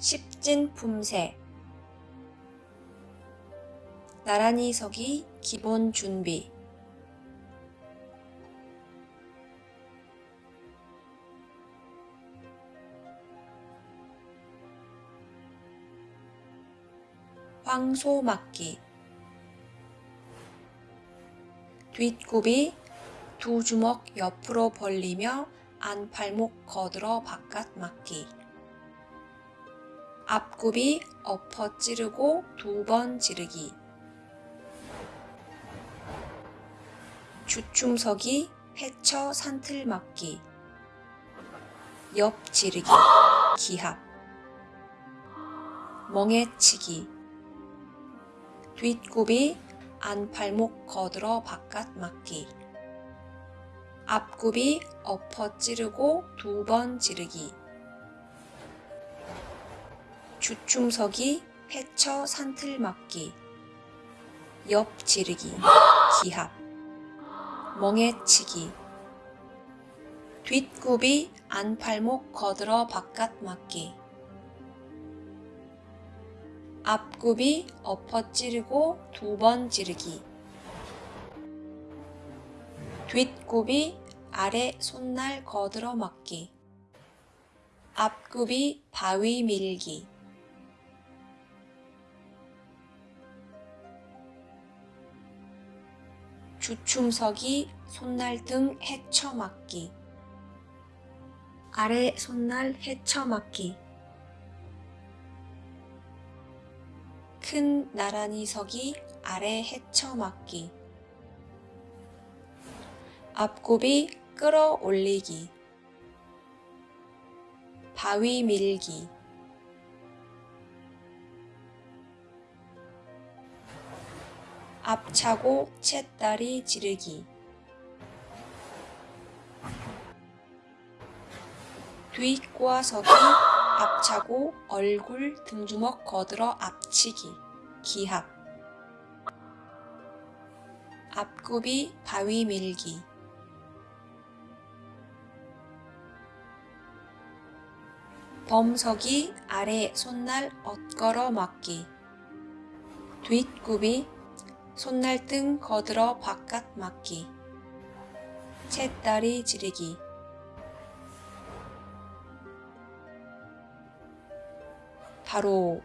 십진 품새. 나란히 서기 기본 준비. 황소 맞기. 뒷굽이 두 주먹 옆으로 벌리며 안팔목 거들어 바깥 맞기 앞굽이 엎어 찌르고 두 번 지르기. 주춤서기 헤쳐 산틀 맞기. 옆 지르기. 기합. 멍해치기. 뒷굽이 안팔목 거들어 바깥 맞기. 앞굽이 엎어 찌르고 두 번 지르기 주춤서기 헤쳐 산틀 맞기 옆 지르기 기합 멍해치기 뒷굽이 안팔목 거들어 바깥 맞기 앞굽이 엎어 찌르고 두번 지르기 뒷굽이 아래 손날 거들어 맞기 앞굽이 바위 밀기 주춤서기 손날 등 헤쳐 맞기. 아래 손날 헤쳐 맞기. 큰 나란히 서기 아래 헤쳐 맞기. 앞굽이 끌어올리기. 바위 밀기 앞차고 채다리 지르기. 뒤꼬아서기 앞차고 얼굴 등주먹 거들어 앞치기. 기합. 앞굽이 바위 밀기. 범석이 아래 손날 엇걸어 맞기. 뒷굽이 손날 등 거들어 바깥 맞기. 채다리 지르기. 바로